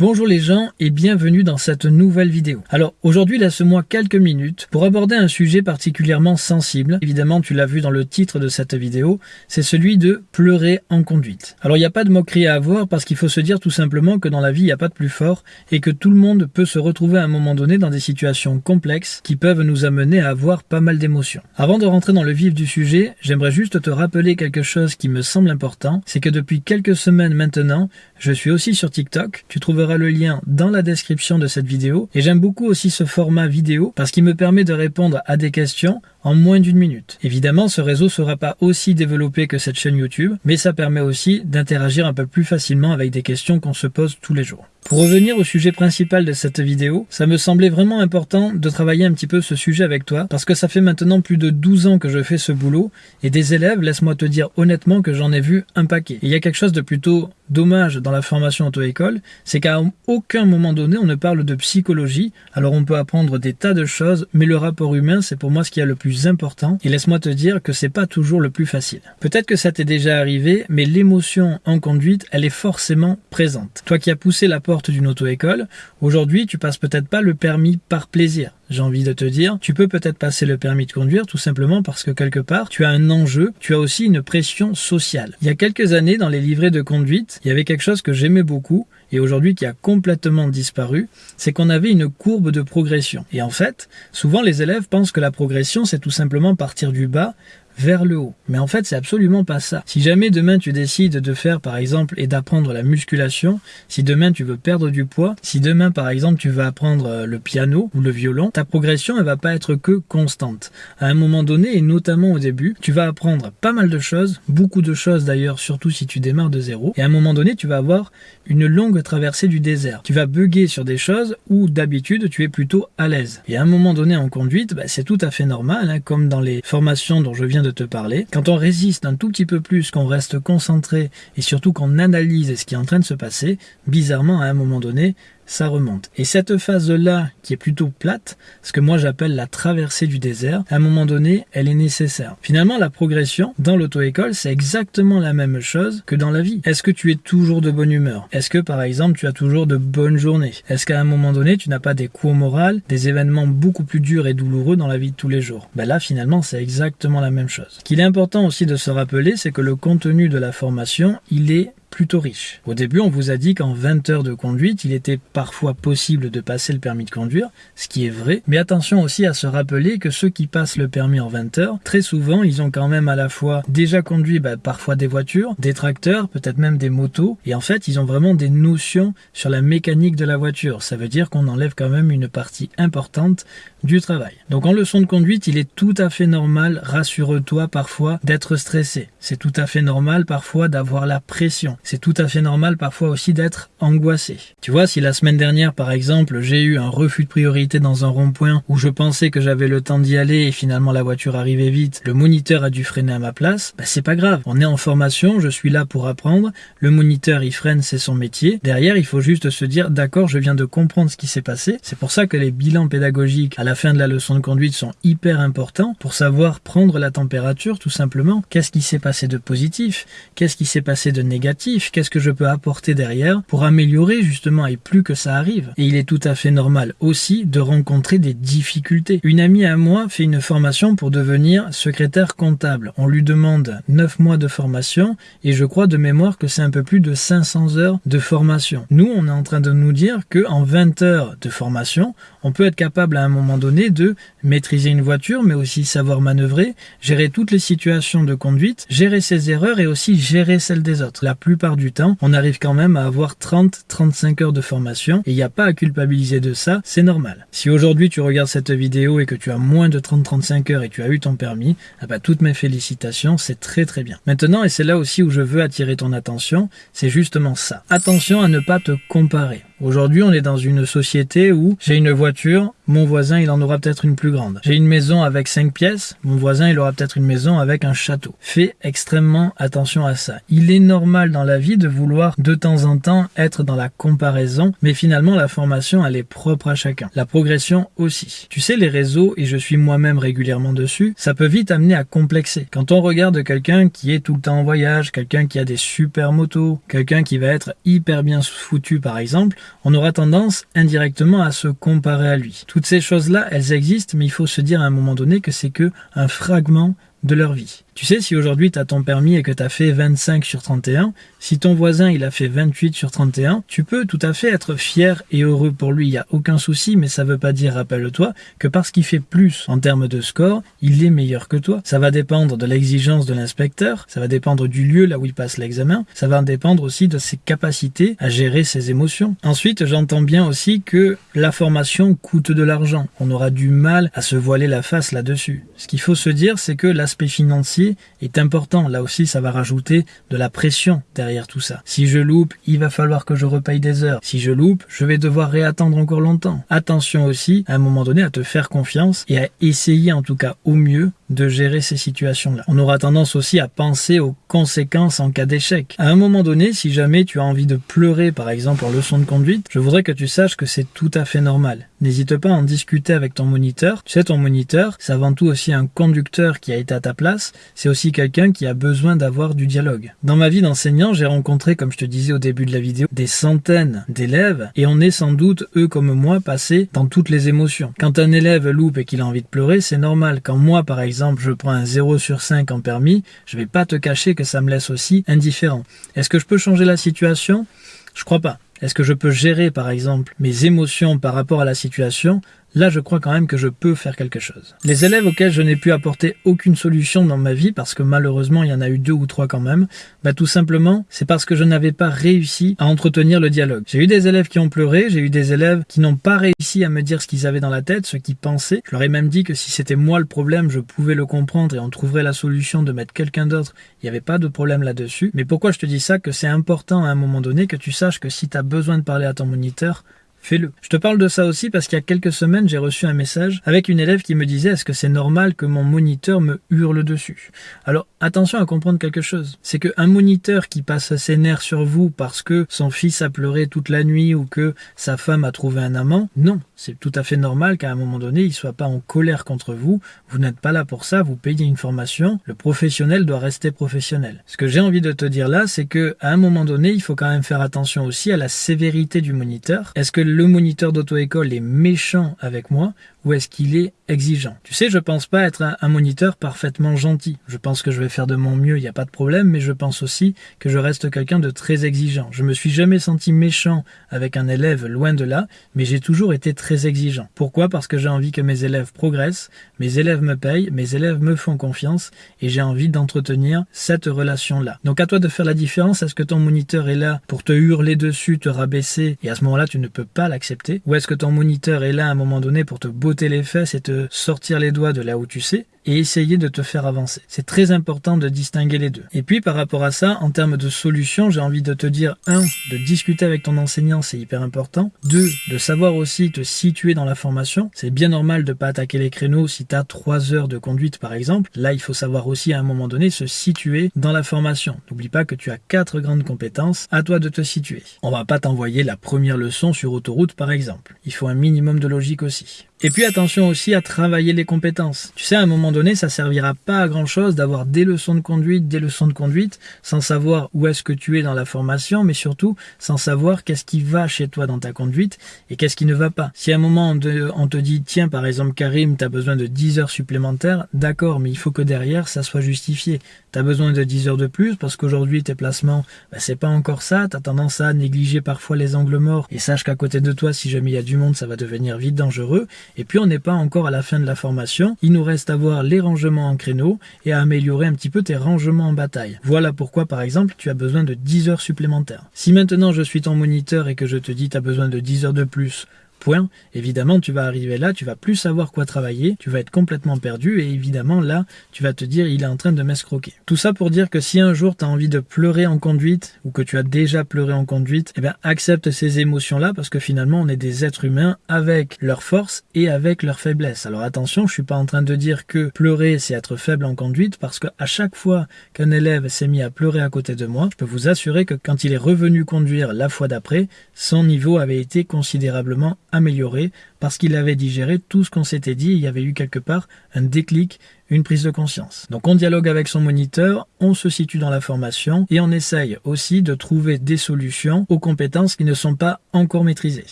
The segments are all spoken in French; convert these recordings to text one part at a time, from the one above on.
Bonjour les gens et bienvenue dans cette nouvelle vidéo. Alors aujourd'hui laisse-moi quelques minutes pour aborder un sujet particulièrement sensible. Évidemment tu l'as vu dans le titre de cette vidéo, c'est celui de pleurer en conduite. Alors il n'y a pas de moquerie à avoir parce qu'il faut se dire tout simplement que dans la vie il n'y a pas de plus fort et que tout le monde peut se retrouver à un moment donné dans des situations complexes qui peuvent nous amener à avoir pas mal d'émotions. Avant de rentrer dans le vif du sujet, j'aimerais juste te rappeler quelque chose qui me semble important, c'est que depuis quelques semaines maintenant, je suis aussi sur TikTok, tu trouveras le lien dans la description de cette vidéo. Et j'aime beaucoup aussi ce format vidéo parce qu'il me permet de répondre à des questions en moins d'une minute. Évidemment, ce réseau sera pas aussi développé que cette chaîne YouTube, mais ça permet aussi d'interagir un peu plus facilement avec des questions qu'on se pose tous les jours. Pour revenir au sujet principal de cette vidéo, ça me semblait vraiment important de travailler un petit peu ce sujet avec toi, parce que ça fait maintenant plus de 12 ans que je fais ce boulot, et des élèves, laisse-moi te dire honnêtement que j'en ai vu un paquet. Et il y a quelque chose de plutôt dommage dans la formation auto-école, c'est qu'à aucun moment donné on ne parle de psychologie, alors on peut apprendre des tas de choses, mais le rapport humain c'est pour moi ce qui est le plus important, et laisse-moi te dire que c'est pas toujours le plus facile. Peut-être que ça t'est déjà arrivé, mais l'émotion en conduite, elle est forcément présente. Toi qui as poussé la porte d'une auto-école, aujourd'hui tu passes peut-être pas le permis par plaisir, j'ai envie de te dire, tu peux peut-être passer le permis de conduire tout simplement parce que quelque part, tu as un enjeu, tu as aussi une pression sociale. Il y a quelques années, dans les livrets de conduite, il y avait quelque chose que j'aimais beaucoup et aujourd'hui qui a complètement disparu, c'est qu'on avait une courbe de progression. Et en fait, souvent les élèves pensent que la progression, c'est tout simplement partir du bas vers le haut. Mais en fait, c'est absolument pas ça. Si jamais demain tu décides de faire par exemple et d'apprendre la musculation, si demain tu veux perdre du poids, si demain par exemple tu veux apprendre euh, le piano ou le violon, ta progression elle va pas être que constante. À un moment donné et notamment au début, tu vas apprendre pas mal de choses, beaucoup de choses d'ailleurs, surtout si tu démarres de zéro. Et à un moment donné, tu vas avoir une longue traversée du désert. Tu vas bugger sur des choses où d'habitude tu es plutôt à l'aise. Et à un moment donné en conduite, bah, c'est tout à fait normal, hein, comme dans les formations dont je viens de te parler. Quand on résiste un tout petit peu plus, qu'on reste concentré et surtout qu'on analyse ce qui est en train de se passer, bizarrement à un moment donné, ça remonte. Et cette phase-là, qui est plutôt plate, ce que moi j'appelle la traversée du désert, à un moment donné, elle est nécessaire. Finalement, la progression dans l'auto-école, c'est exactement la même chose que dans la vie. Est-ce que tu es toujours de bonne humeur? Est-ce que, par exemple, tu as toujours de bonnes journées? Est-ce qu'à un moment donné, tu n'as pas des coups au moral, des événements beaucoup plus durs et douloureux dans la vie de tous les jours? Ben là, finalement, c'est exactement la même chose. Ce qu'il est important aussi de se rappeler, c'est que le contenu de la formation, il est plutôt riche. Au début, on vous a dit qu'en 20 heures de conduite, il était parfois possible de passer le permis de conduire, ce qui est vrai, mais attention aussi à se rappeler que ceux qui passent le permis en 20 heures, très souvent, ils ont quand même à la fois déjà conduit bah, parfois des voitures, des tracteurs, peut-être même des motos, et en fait, ils ont vraiment des notions sur la mécanique de la voiture. Ça veut dire qu'on enlève quand même une partie importante du travail. Donc en leçon de conduite, il est tout à fait normal, rassure-toi parfois, d'être stressé. C'est tout à fait normal parfois d'avoir la pression c'est tout à fait normal parfois aussi d'être angoissé. Tu vois, si la semaine dernière, par exemple, j'ai eu un refus de priorité dans un rond-point où je pensais que j'avais le temps d'y aller et finalement la voiture arrivait vite, le moniteur a dû freiner à ma place, bah c'est pas grave. On est en formation, je suis là pour apprendre, le moniteur il freine, c'est son métier. Derrière, il faut juste se dire, d'accord, je viens de comprendre ce qui s'est passé. C'est pour ça que les bilans pédagogiques à la fin de la leçon de conduite sont hyper importants pour savoir prendre la température tout simplement. Qu'est-ce qui s'est passé de positif? Qu'est-ce qui s'est passé de négatif? Qu'est-ce que je peux apporter derrière pour améliorer justement et plus que ça arrive. Et il est tout à fait normal aussi de rencontrer des difficultés. Une amie à moi fait une formation pour devenir secrétaire comptable. On lui demande 9 mois de formation et je crois de mémoire que c'est un peu plus de 500 heures de formation. Nous, on est en train de nous dire que en 20 heures de formation, on peut être capable à un moment donné de maîtriser une voiture, mais aussi savoir manœuvrer, gérer toutes les situations de conduite, gérer ses erreurs et aussi gérer celles des autres. La plus du temps, on arrive quand même à avoir 30-35 heures de formation et il n'y a pas à culpabiliser de ça, c'est normal. Si aujourd'hui tu regardes cette vidéo et que tu as moins de 30-35 heures et tu as eu ton permis, ah bah, toutes mes félicitations, c'est très très bien. Maintenant, et c'est là aussi où je veux attirer ton attention, c'est justement ça. Attention à ne pas te comparer. Aujourd'hui, on est dans une société où j'ai une voiture, mon voisin, il en aura peut-être une plus grande. J'ai une maison avec 5 pièces, mon voisin, il aura peut-être une maison avec un château. Fais extrêmement attention à ça. Il est normal dans la vie de vouloir de temps en temps être dans la comparaison, mais finalement, la formation, elle est propre à chacun. La progression aussi. Tu sais, les réseaux, et je suis moi-même régulièrement dessus, ça peut vite amener à complexer. Quand on regarde quelqu'un qui est tout le temps en voyage, quelqu'un qui a des super motos, quelqu'un qui va être hyper bien foutu par exemple, on aura tendance indirectement à se comparer à lui. Toutes ces choses-là, elles existent, mais il faut se dire à un moment donné que c'est que un fragment de leur vie. Tu sais, si aujourd'hui tu as ton permis et que tu as fait 25 sur 31, si ton voisin il a fait 28 sur 31, tu peux tout à fait être fier et heureux pour lui, il n'y a aucun souci, mais ça veut pas dire, rappelle-toi, que parce qu'il fait plus en termes de score, il est meilleur que toi. Ça va dépendre de l'exigence de l'inspecteur, ça va dépendre du lieu là où il passe l'examen, ça va dépendre aussi de ses capacités à gérer ses émotions. Ensuite, j'entends bien aussi que la formation coûte de l'argent. On aura du mal à se voiler la face là-dessus. Ce qu'il faut se dire, c'est que financier est important. Là aussi, ça va rajouter de la pression derrière tout ça. Si je loupe, il va falloir que je repaye des heures. Si je loupe, je vais devoir réattendre encore longtemps. Attention aussi, à un moment donné, à te faire confiance et à essayer en tout cas au mieux de gérer ces situations-là. On aura tendance aussi à penser aux conséquences en cas d'échec. À un moment donné, si jamais tu as envie de pleurer par exemple en leçon de conduite, je voudrais que tu saches que c'est tout à fait normal. N'hésite pas à en discuter avec ton moniteur. Tu sais, ton moniteur, c'est avant tout aussi un conducteur qui a été à ta place, c'est aussi quelqu'un qui a besoin d'avoir du dialogue. Dans ma vie d'enseignant, j'ai rencontré, comme je te disais au début de la vidéo, des centaines d'élèves et on est sans doute, eux comme moi, passés dans toutes les émotions. Quand un élève loupe et qu'il a envie de pleurer, c'est normal. Quand moi, par exemple, je prends un 0 sur 5 en permis, je vais pas te cacher que ça me laisse aussi indifférent. Est-ce que je peux changer la situation? Je crois pas. Est-ce que je peux gérer, par exemple, mes émotions par rapport à la situation là je crois quand même que je peux faire quelque chose. Les élèves auxquels je n'ai pu apporter aucune solution dans ma vie, parce que malheureusement il y en a eu deux ou trois quand même, bah tout simplement c'est parce que je n'avais pas réussi à entretenir le dialogue. J'ai eu des élèves qui ont pleuré, j'ai eu des élèves qui n'ont pas réussi à me dire ce qu'ils avaient dans la tête, ce qu'ils pensaient. Je leur ai même dit que si c'était moi le problème, je pouvais le comprendre et on trouverait la solution de mettre quelqu'un d'autre. Il n'y avait pas de problème là-dessus. Mais pourquoi je te dis ça? Que c'est important à un moment donné que tu saches que si tu as besoin de parler à ton moniteur, fais-le. Je te parle de ça aussi parce qu'il y a quelques semaines, j'ai reçu un message avec une élève qui me disait est-ce que c'est normal que mon moniteur me hurle dessus? Alors attention à comprendre quelque chose. C'est qu'un moniteur qui passe ses nerfs sur vous parce que son fils a pleuré toute la nuit ou que sa femme a trouvé un amant, non. C'est tout à fait normal qu'à un moment donné, il soit pas en colère contre vous. Vous n'êtes pas là pour ça, vous payez une formation. Le professionnel doit rester professionnel. Ce que j'ai envie de te dire là, c'est que à un moment donné, il faut quand même faire attention aussi à la sévérité du moniteur. Est-ce que le moniteur d'auto-école est méchant avec moi ou est-ce qu'il est exigeant Tu sais, je pense pas être un, moniteur parfaitement gentil. Je pense que je vais faire de mon mieux, il n'y a pas de problème, mais je pense aussi que je reste quelqu'un de très exigeant. Je me suis jamais senti méchant avec un élève, loin de là, mais j'ai toujours été très exigeant. Pourquoi? Parce que j'ai envie que mes élèves progressent, mes élèves me payent, mes élèves me font confiance, et j'ai envie d'entretenir cette relation-là. Donc à toi de faire la différence, est-ce que ton moniteur est là pour te hurler dessus, te rabaisser, et à ce moment-là tu ne peux pas l'accepter, ou est-ce que ton moniteur est là à un moment donné pour te les fesses et te sortir les doigts de là où tu sais, et essayer de te faire avancer. C'est très important de distinguer les deux. Et puis par rapport à ça, en termes de solutions, j'ai envie de te dire, un, de discuter avec ton enseignant, c'est hyper important. Deux, de savoir aussi te situer dans la formation. C'est bien normal de pas attaquer les créneaux si tu as trois heures de conduite par exemple. Là, il faut savoir aussi à un moment donné se situer dans la formation. N'oublie pas que tu as quatre grandes compétences, à toi de te situer. On va pas t'envoyer la première leçon sur autoroute par exemple. Il faut un minimum de logique aussi. Et puis attention aussi à travailler les compétences. Tu sais, à un moment donné, ça servira pas à grand chose d'avoir des leçons de conduite, des leçons de conduite, sans savoir où est-ce que tu es dans la formation, mais surtout sans savoir qu'est-ce qui va chez toi dans ta conduite et qu'est-ce qui ne va pas. Si à un moment on te, dit, tiens, par exemple, Karim, tu as besoin de 10 heures supplémentaires, d'accord, mais il faut que derrière, ça soit justifié. Tu as besoin de 10 heures de plus parce qu'aujourd'hui, tes placements, bah, c'est pas encore ça. Tu as tendance à négliger parfois les angles morts et sache qu'à côté de toi, si jamais il y a du monde, ça va devenir vite dangereux. Et puis on n'est pas encore à la fin de la formation, il nous reste à voir les rangements en créneau et à améliorer un petit peu tes rangements en bataille. Voilà pourquoi par exemple tu as besoin de 10 heures supplémentaires. Si maintenant je suis ton moniteur et que je te dis tu as besoin de 10 heures de plus point, évidemment, tu vas arriver là, tu vas plus savoir quoi travailler, tu vas être complètement perdu et évidemment là, tu vas te dire il est en train de m'escroquer. Tout ça pour dire que si un jour tu as envie de pleurer en conduite ou que tu as déjà pleuré en conduite, eh bien accepte ces émotions-là parce que finalement on est des êtres humains avec leurs forces et avec leurs faiblesses. Alors attention, je suis pas en train de dire que pleurer c'est être faible en conduite parce que à chaque fois qu'un élève s'est mis à pleurer à côté de moi, je peux vous assurer que quand il est revenu conduire la fois d'après, son niveau avait été considérablement amélioré parce qu'il avait digéré tout ce qu'on s'était dit. Il y avait eu quelque part un déclic, une prise de conscience. Donc on dialogue avec son moniteur, on se situe dans la formation et on essaye aussi de trouver des solutions aux compétences qui ne sont pas encore maîtrisées.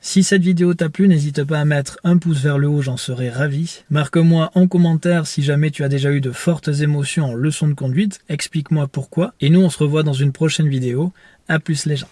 Si cette vidéo t'a plu, n'hésite pas à mettre un pouce vers le haut, j'en serais ravi. Marque-moi en commentaire si jamais tu as déjà eu de fortes émotions en leçon de conduite, explique-moi pourquoi. Et nous on se revoit dans une prochaine vidéo. A plus les gens.